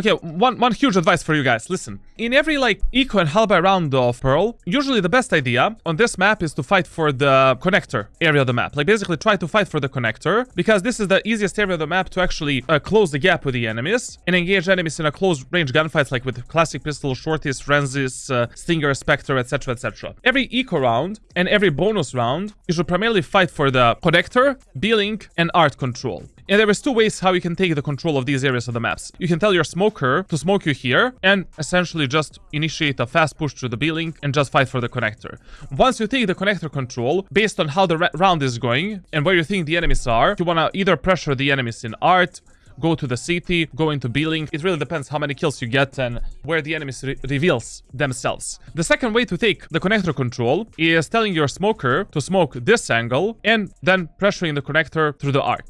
Okay, one one huge advice for you guys. Listen, in every like eco and half-buy round of Pearl, usually the best idea on this map is to fight for the connector area of the map. Like basically try to fight for the connector because this is the easiest area of the map to actually uh, close the gap with the enemies and engage enemies in a close range gunfights like with classic pistol, shorties, Frenzies, uh, Stinger, Spectre, etc, etc. Every eco round and every bonus round, you should primarily fight for the connector, B-Link, and art control. And there is two ways how you can take the control of these areas of the maps. You can tell your to smoke you here and essentially just initiate a fast push to the B-Link and just fight for the connector. Once you take the connector control, based on how the round is going and where you think the enemies are, you want to either pressure the enemies in art, go to the city, go into B-Link. It really depends how many kills you get and where the enemies re reveals themselves. The second way to take the connector control is telling your smoker to smoke this angle and then pressuring the connector through the art.